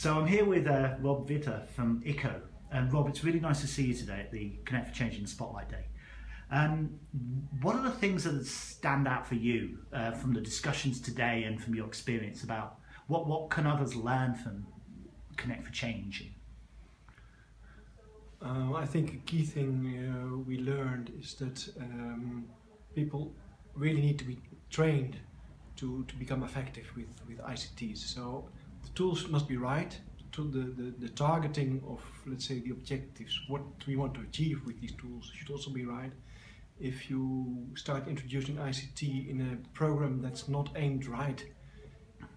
So I'm here with uh, Rob Witte from ICCO. And Rob, it's really nice to see you today at the Connect for Change in Spotlight Day. Um, what are the things that stand out for you uh, from the discussions today and from your experience about what, what can others learn from Connect for Change? Uh, I think a key thing uh, we learned is that um, people really need to be trained to, to become effective with, with ICTs. So the tools must be right, to the, the, the targeting of, let's say, the objectives, what we want to achieve with these tools should also be right. If you start introducing ICT in a program that's not aimed right,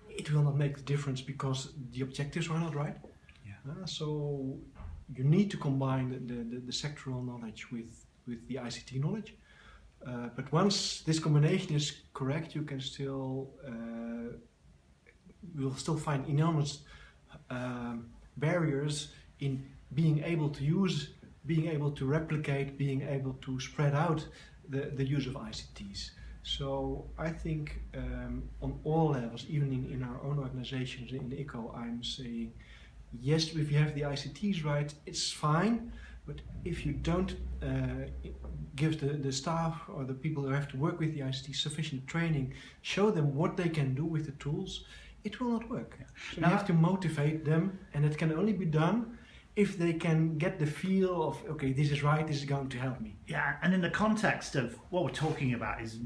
it will not make the difference because the objectives are not right. Yeah. Uh, so you need to combine the, the, the, sectoral knowledge with, with the ICT knowledge. Uh, but once this combination is correct, you can still uh, will still find enormous um, barriers in being able to use, being able to replicate, being able to spread out the, the use of ICTs. So I think um, on all levels, even in, in our own organizations, in ICCO, I'm saying, yes, if you have the ICTs right, it's fine, but if you don't uh, give the, the staff or the people who have to work with the ICT sufficient training, show them what they can do with the tools, it will not work. So now, you have to motivate them and it can only be done if they can get the feel of, okay, this is right, this is going to help me. Yeah, and in the context of what we're talking about is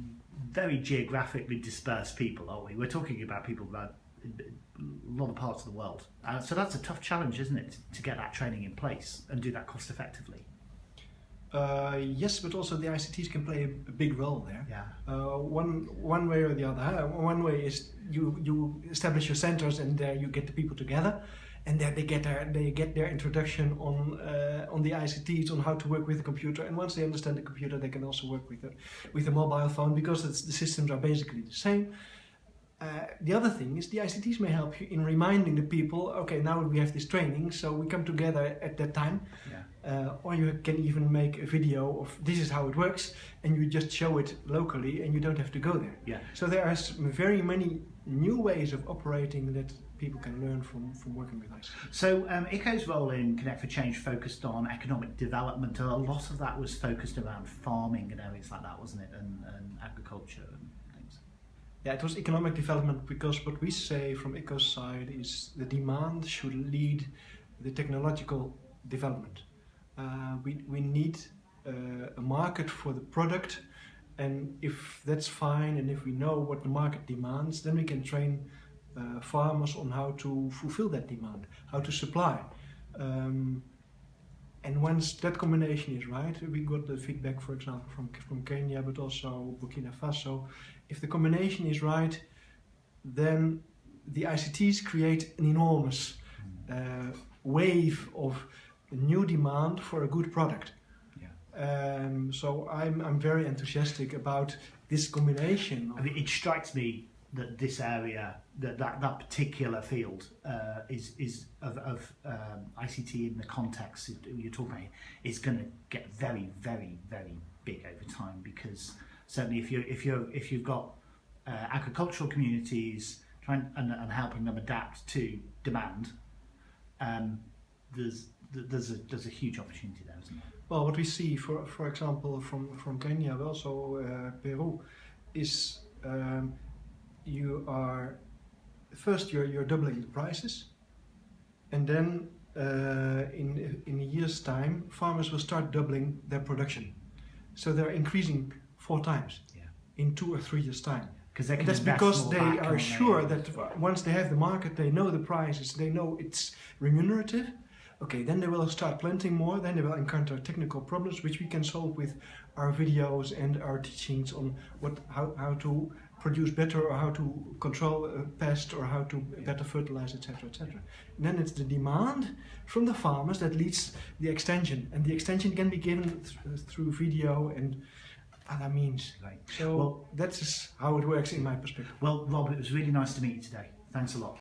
very geographically dispersed people, aren't we? We're talking about people about a lot of parts of the world. Uh, so that's a tough challenge, isn't it, to get that training in place and do that cost effectively? Uh, yes, but also the ICTs can play a, a big role there. Yeah. Uh, one one way or the other. One way is you you establish your centers and there you get the people together, and there they get their they get their introduction on uh, on the ICTs on how to work with the computer. And once they understand the computer, they can also work with the with the mobile phone because the systems are basically the same. Uh, the other thing is the ICTs may help you in reminding the people, okay, now we have this training, so we come together at that time. Yeah. Uh, or you can even make a video of this is how it works and you just show it locally and you don't have to go there. Yeah. So there are very many new ways of operating that people can learn from, from working with ICT. So um, ICCO's role in Connect for Change focused on economic development. A lot of that was focused around farming and areas like that, wasn't it? And, and agriculture and. Yeah, it was economic development because what we say from ICCO's side is the demand should lead the technological development uh, we, we need uh, a market for the product and if that's fine and if we know what the market demands then we can train uh, farmers on how to fulfill that demand, how to supply. Um, and once that combination is right, we got the feedback, for example, from, from Kenya, but also Burkina Faso. If the combination is right, then the ICTs create an enormous uh, wave of new demand for a good product. Yeah. Um, so I'm, I'm very enthusiastic about this combination. I mean, it strikes me that this area, that that, that particular field uh, is is of, of um, ICT in the context you're talking about is going to get very very very big over time because certainly if you if you if you've got uh, agricultural communities trying and, and helping them adapt to demand, um, there's there's a there's a huge opportunity there, isn't there? Well, what we see, for for example, from from Kenya, but also uh, Peru, is um, you are first you're you're doubling the prices, and then uh, in in a year's time, farmers will start doubling their production, so they're increasing four times yeah. in two or three years' time. Because that's because they are sure that once they have the market, they know the prices, they know it's remunerative, Okay, then they will start planting more, then they will encounter technical problems which we can solve with our videos and our teachings on what how, how to produce better or how to control a pest or how to better fertilize, etc., etc. Then it's the demand from the farmers that leads the extension, and the extension can be given th through video and other means. Right. So well, that's how it works in my perspective. Well, Rob, it was really nice to meet you today. Thanks a lot.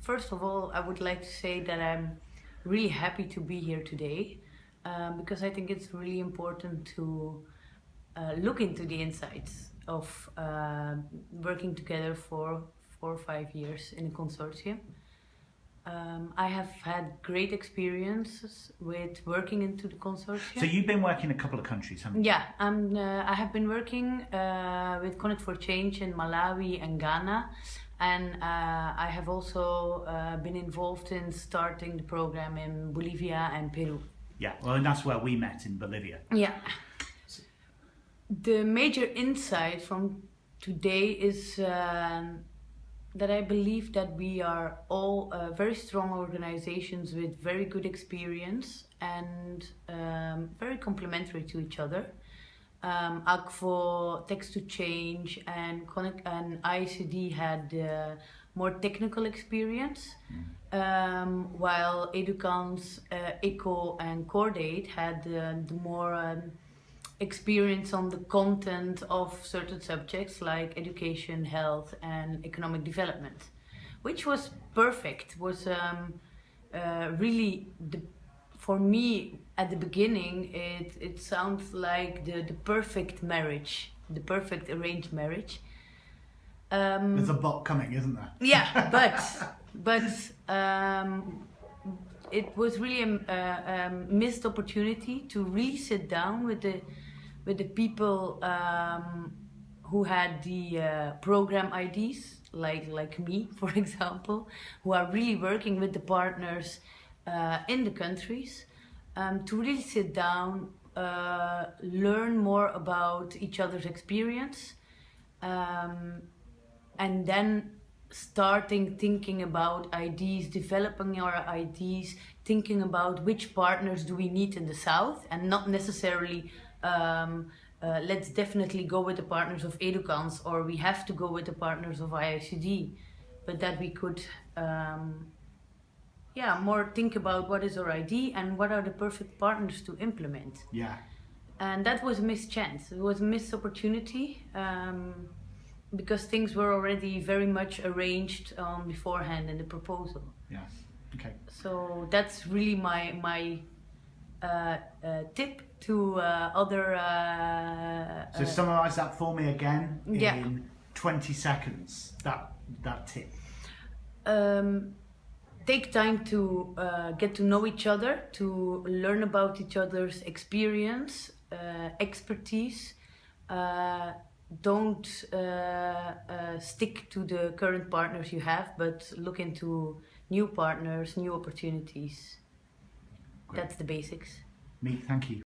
First of all, I would like to say that I'm really happy to be here today um, because I think it's really important to uh, look into the insights of uh, working together for four or five years in a consortium. Um, I have had great experiences with working into the consortium. So you've been working in a couple of countries, haven't you? Yeah, I'm, uh, I have been working uh, with Connect for Change in Malawi and Ghana, and uh, I have also uh, been involved in starting the program in Bolivia and Peru. Yeah. Well, and that's where we met in Bolivia. Yeah. The major insight from today is um, that I believe that we are all uh, very strong organizations with very good experience and um, very complementary to each other. Um, Akvo, Text to Change, and Connect and IICD had uh, more technical experience, um, while Edukans, uh, ICCO, and Cordaid had uh, the more um, experience on the content of certain subjects like education, health, and economic development, which was perfect. Was um, uh, really the for me at the beginning. It it sounds like the the perfect marriage, the perfect arranged marriage. Um, There's a bot coming, isn't there? yeah, but but um, it was really a, a, a missed opportunity to really sit down with the with the people um, who had the uh, program IDs, like like me, for example, who are really working with the partners uh, in the countries, um, to really sit down, uh, learn more about each other's experience. Um, and then starting thinking about IDs, developing our IDs, thinking about which partners do we need in the south, and not necessarily um, uh, let's definitely go with the partners of Edukans or we have to go with the partners of IICD, but that we could. Um, yeah, more think about what is our ID and what are the perfect partners to implement. Yeah. And that was a missed chance. It was a missed opportunity. Um, because things were already very much arranged um, beforehand in the proposal. Yeah. Okay. So that's really my my uh, uh, tip to uh, other. Uh, So summarise that for me again in Yeah. 20 seconds. That that tip. um, take time to uh, get to know each other, to learn about each other's experience, uh, expertise. Uh, don't uh, uh, stick to the current partners you have, but look into new partners, new opportunities. Great. That's the basics. Me, thank you.